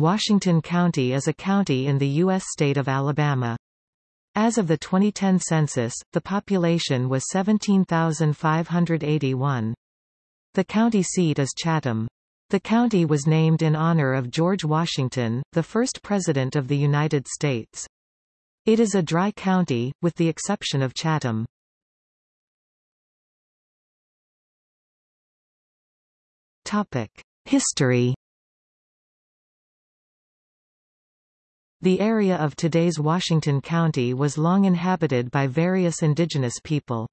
Washington County is a county in the U.S. state of Alabama. As of the 2010 census, the population was 17,581. The county seat is Chatom. The county was named in honor of George Washington, the first President of the United States. It is a dry county, with the exception of Chatom. History The area of today's Washington County was long inhabited by various indigenous people.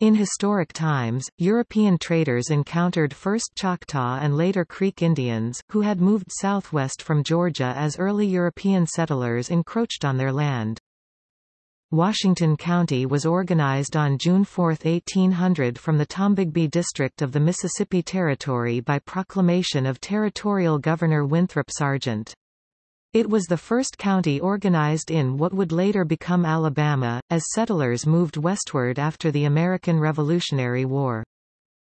In historic times, European traders encountered first Choctaw and later Creek Indians, who had moved southwest from Georgia as early European settlers encroached on their land. Washington County was organized on June 4, 1800 from the Tombigbee District of the Mississippi Territory by proclamation of Territorial Governor Winthrop Sargent. It was the first county organized in what would later become Alabama, as settlers moved westward after the American Revolutionary War.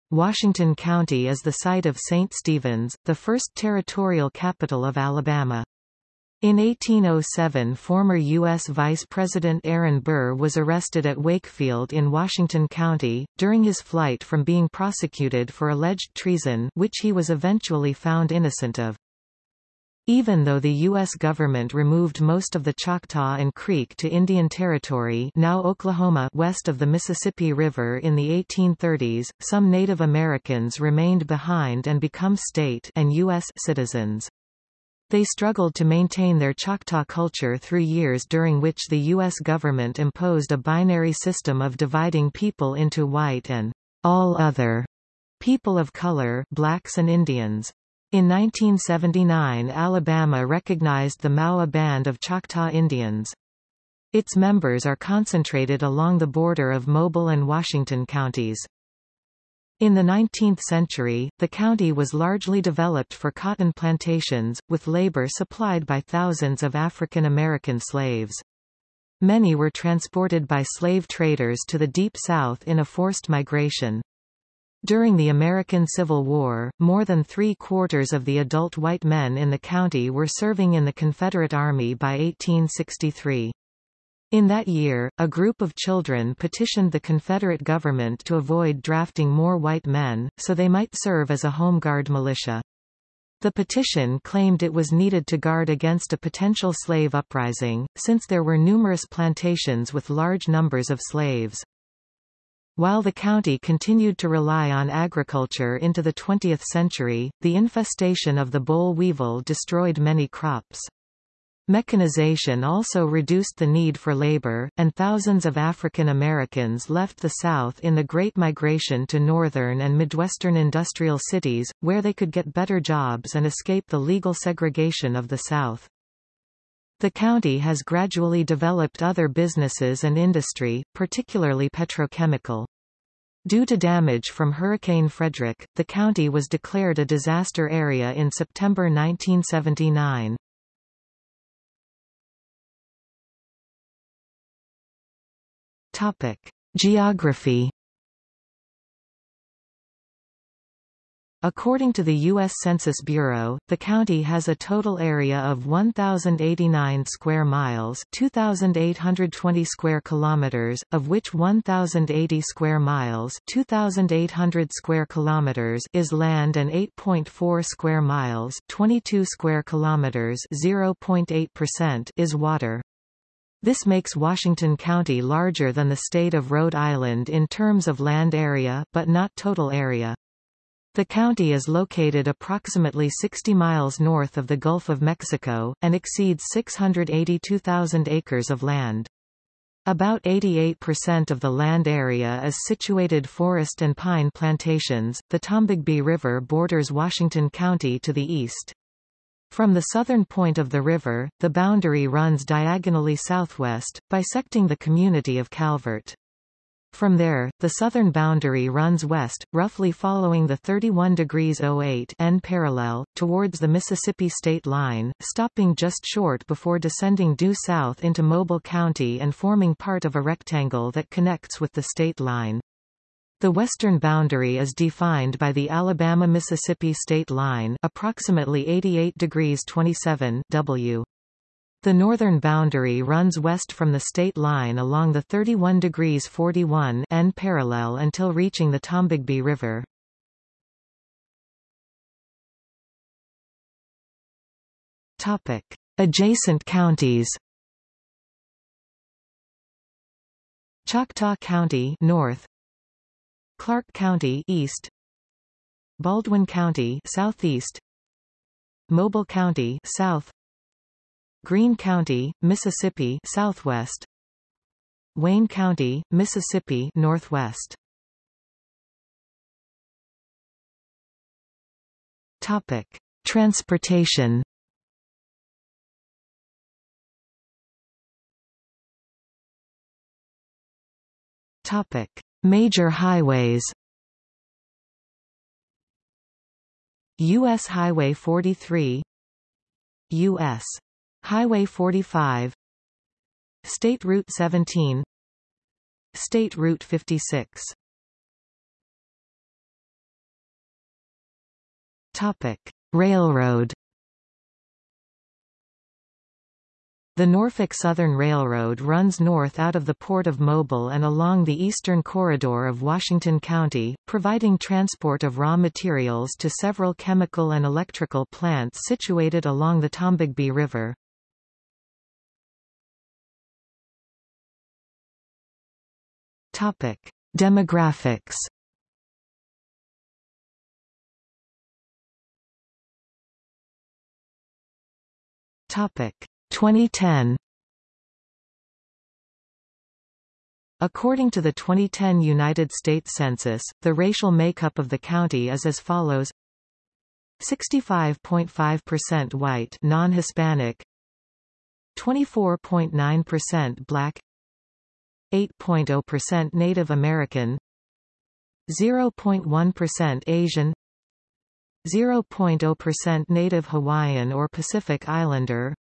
Washington County is the site of St. Stephen's, the first territorial capital of Alabama. In 1807 former U.S. Vice President Aaron Burr was arrested at Wakefield in Washington County, during his flight from being prosecuted for alleged treason which he was eventually found innocent of. Even though the U.S. government removed most of the Choctaw and Creek to Indian Territory now Oklahoma west of the Mississippi River in the 1830s, some Native Americans remained behind and become state and U.S. citizens. They struggled to maintain their Choctaw culture through years during which the U.S. government imposed a binary system of dividing people into white and all other people of color blacks and Indians. In 1979 Alabama recognized the MOWA Band of Choctaw Indians. Its members are concentrated along the border of Mobile and Washington counties. In the 19th century, the county was largely developed for cotton plantations, with labor supplied by thousands of African American slaves. Many were transported by slave traders to the Deep South in a forced migration. During the American Civil War, more than three-quarters of the adult white men in the county were serving in the Confederate Army by 1863. In that year, a group of children petitioned the Confederate government to avoid drafting more white men, so they might serve as a home guard militia. The petition claimed it was needed to guard against a potential slave uprising, since there were numerous plantations with large numbers of slaves. While the county continued to rely on agriculture into the 20th century, the infestation of the boll weevil destroyed many crops. Mechanization also reduced the need for labor, and thousands of African Americans left the South in the Great Migration to northern and midwestern industrial cities, where they could get better jobs and escape the legal segregation of the South. The county has gradually developed other businesses and industry, particularly petrochemical. Due to damage from Hurricane Frederic, the county was declared a disaster area in September 1979. Topic: Geography According to the U.S. Census Bureau, the county has a total area of 1,089 square miles 2,820 square kilometers, of which 1,080 square miles 2,800 square kilometers is land and 8.4 square miles 22 square kilometers 0.8% is water. This makes Washington County larger than the state of Rhode Island in terms of land area, but not total area. The county is located approximately 60 miles north of the Gulf of Mexico, and exceeds 682,000 acres of land. About 88% of the land area is situated forest and pine plantations. The Tombigbee River borders Washington County to the east. From the southern point of the river, the boundary runs diagonally southwest, bisecting the community of Calvert. From there, the southern boundary runs west, roughly following the 31 degrees 08 N parallel, towards the Mississippi state line, stopping just short before descending due south into Mobile County and forming part of a rectangle that connects with the state line. The western boundary is defined by the Alabama-Mississippi state line approximately 88 degrees 27 W. The northern boundary runs west from the state line along the 31 degrees 41 N parallel until reaching the Tombigbee River. Topic: Adjacent counties. Choctaw County north, Clarke County east, Baldwin County southeast, Mobile County south, Greene County, Mississippi southwest. Wayne County, Mississippi northwest. Topic. Transportation. Topic. Major highways. US Highway 43 US Highway 45 State Route 17 State Route 56 Topic. Railroad The Norfolk Southern Railroad runs north out of the Port of Mobile and along the eastern corridor of Washington County, providing transport of raw materials to several chemical and electrical plants situated along the Tombigbee River. Topic: Demographics. Topic: 2010. According to the 2010 United States Census, the racial makeup of the county is as follows. 65.5% white non-Hispanic. 24.9% black 8.0% Native American 0.1% Asian 0.0% Native Hawaiian or Pacific Islander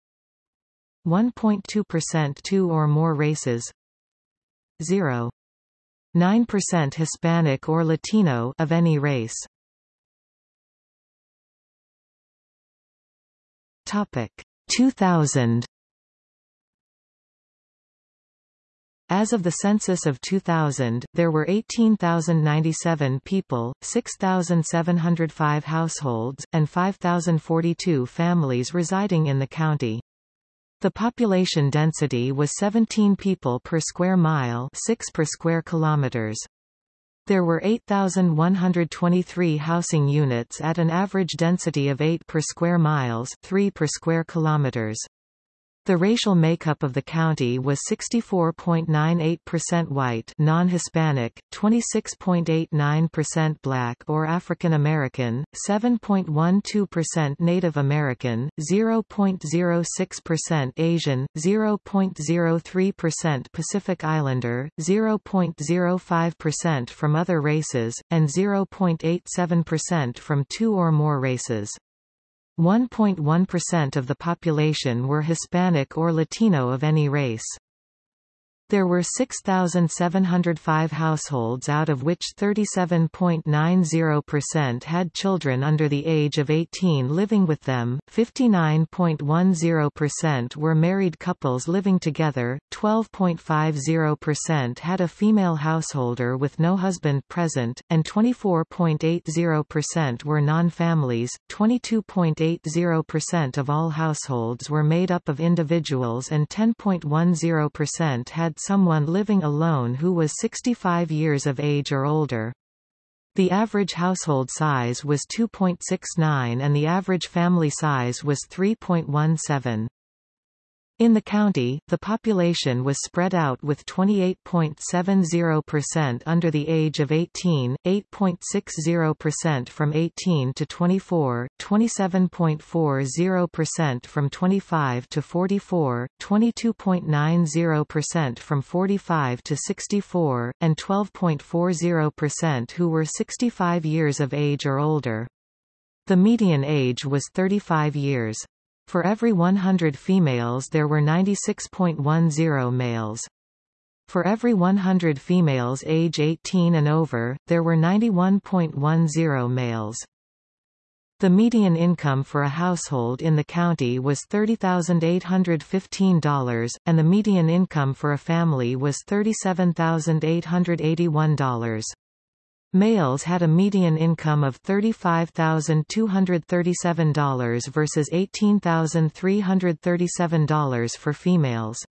1.2% two or more races 0.9% Hispanic or Latino of any race. Topic 2000 As of the census of 2000, there were 18,097 people, 6,705 households, and 5,042 families residing in the county. The population density was 17 people per square mile 6 per square kilometers. There were 8,123 housing units at an average density of 8 per square miles 3 per square kilometers. The racial makeup of the county was 64.98% white non-Hispanic, 26.89% black or African American, 7.12% Native American, 0.06% Asian, 0.03% Pacific Islander, 0.05% from other races, and 0.87% from two or more races. 1.1% of the population were Hispanic or Latino of any race. There were 6,705 households out of which 37.90% had children under the age of 18 living with them, 59.10% were married couples living together, 12.50% had a female householder with no husband present, and 24.80% were non-families. 22.80% of all households were made up of individuals and 10.10% had someone living alone who was 65 years of age or older. The average household size was 2.69 and the average family size was 3.17. In the county, the population was spread out with 28.70% under the age of 18, 8.60% from 18 to 24, 27.40% from 25 to 44, 22.90% from 45 to 64, and 12.40% who were 65 years of age or older. The median age was 35 years. For every 100 females there were 96.10 males. For every 100 females age 18 and over, there were 91.10 males. The median income for a household in the county was $30,815, and the median income for a family was $37,881. Males had a median income of $35,237 versus $18,337 for females.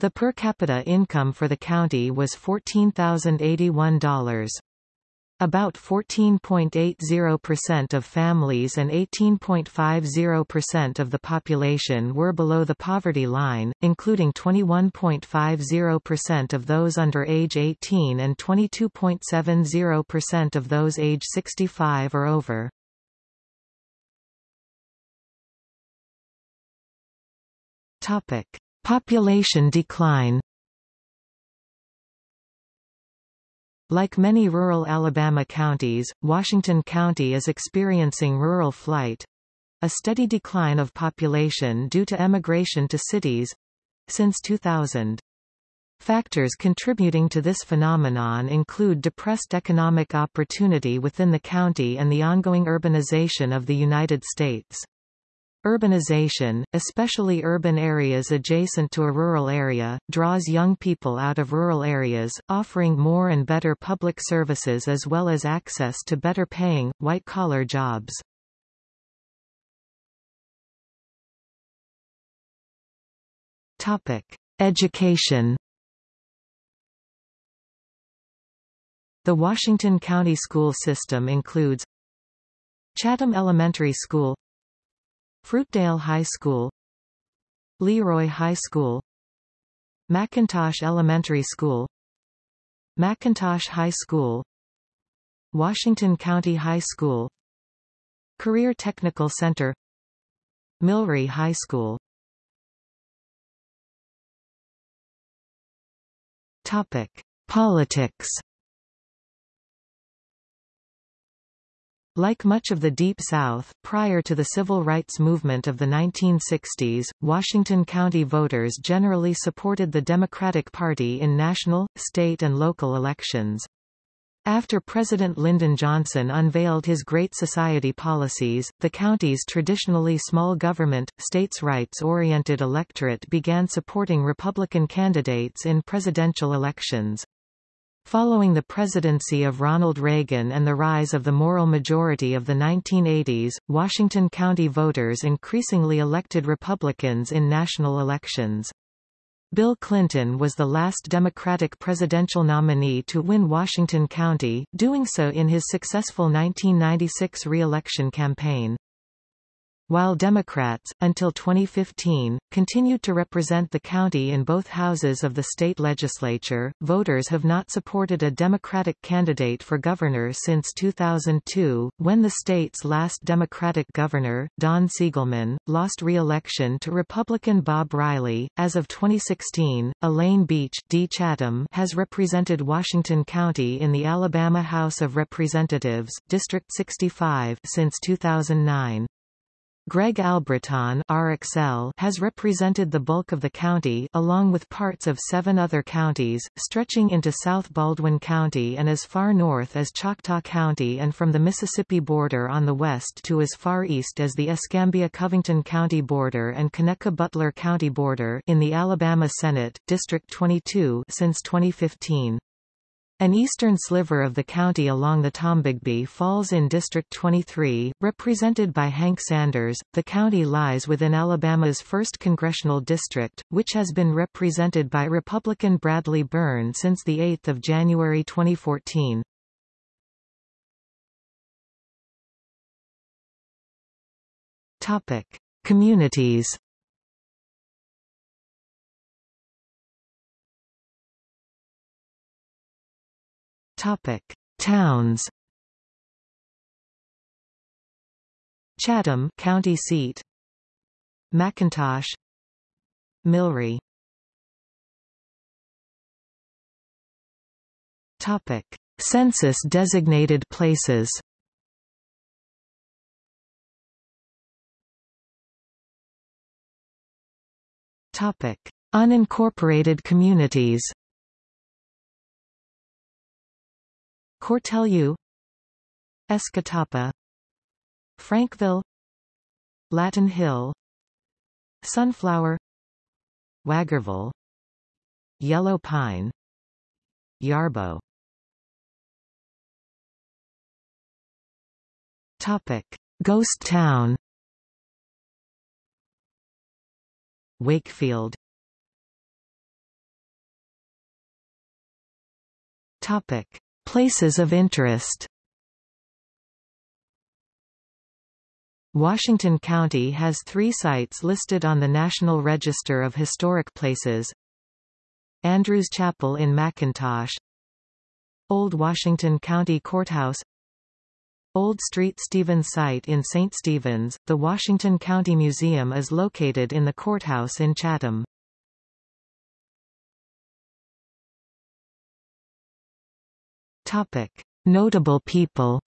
The per capita income for the county was $14,081. About 14.80% of families and 18.50% of the population were below the poverty line, including 21.50% of those under age 18 and 22.70% of those age 65 or over. Population decline Like many rural Alabama counties, Washington County is experiencing rural flight—a steady decline of population due to emigration to cities—since 2000. Factors contributing to this phenomenon include depressed economic opportunity within the county and the ongoing urbanization of the United States. Urbanization, especially urban areas adjacent to a rural area, draws young people out of rural areas, offering more and better public services as well as access to better-paying, white-collar jobs. Topic. Education The Washington County school system includes Chatom Elementary School Fruitdale High School Leroy High School McIntosh Elementary School McIntosh High School Washington County High School Career Technical Center Millry High School. Topic: Politics Like much of the Deep South, prior to the civil rights movement of the 1960s, Washington County voters generally supported the Democratic Party in national, state and local elections. After President Lyndon Johnson unveiled his Great Society policies, the county's traditionally small government, states' rights-oriented electorate began supporting Republican candidates in presidential elections. Following the presidency of Ronald Reagan and the rise of the moral majority of the 1980s, Washington County voters increasingly elected Republicans in national elections. Bill Clinton was the last Democratic presidential nominee to win Washington County, doing so in his successful 1996 re-election campaign. While Democrats, until 2015, continued to represent the county in both houses of the state legislature, voters have not supported a Democratic candidate for governor since 2002, when the state's last Democratic governor, Don Siegelman, lost re-election to Republican Bob Riley. As of 2016, Elaine Beech D. Chatom has represented Washington County in the Alabama House of Representatives, District 65 since 2009. Greg Albritton RXL has represented the bulk of the county along with parts of seven other counties, stretching into South Baldwin County and as far north as Choctaw County and from the Mississippi border on the west to as far east as the Escambia-Covington County border and Conecuh-Butler County border in the Alabama Senate, District 22 since 2015. An eastern sliver of the county along the Tombigbee falls in District 23, represented by Hank Sanders. The county lies within Alabama's 1st Congressional District, which has been represented by Republican Bradley Byrne since 8 January 2014. Topic. Communities Topic: Towns. Chatom, county seat. McIntosh. Millry. Topic: Census designated places. Topic: Unincorporated communities. Cortelyou Escatawpa Frankville Latin Hill Sunflower Wagarville Yellow Pine Yarbo. Topic Ghost Town. Wakefield. Topic Places of interest Washington County has three sites listed on the National Register of Historic Places Andrews Chapel in McIntosh Old Washington County Courthouse Old Street Stevens site in St. Stephen's, the Washington County Museum is located in the courthouse in Chatom. Topic. Notable people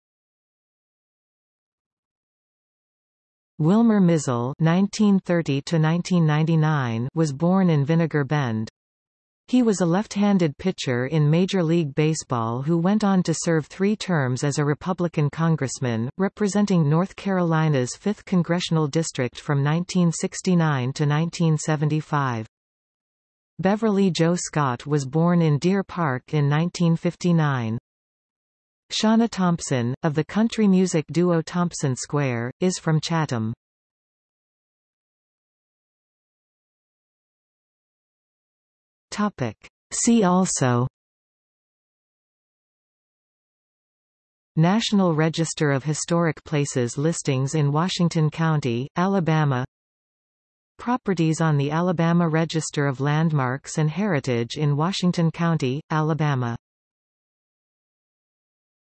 Wilmer Mizell (1930–1999) was born in Vinegar Bend. He was a left-handed pitcher in Major League Baseball who went on to serve three terms as a Republican congressman, representing North Carolina's 5th Congressional District from 1969 to 1975. Beverly Jo Scott was born in Deer Park in 1959. Shawna Thompson, of the country music duo Thompson Square, is from Chatom. Topic. See also National Register of Historic Places listings in Washington County, Alabama Properties on the Alabama Register of Landmarks and Heritage in Washington County, Alabama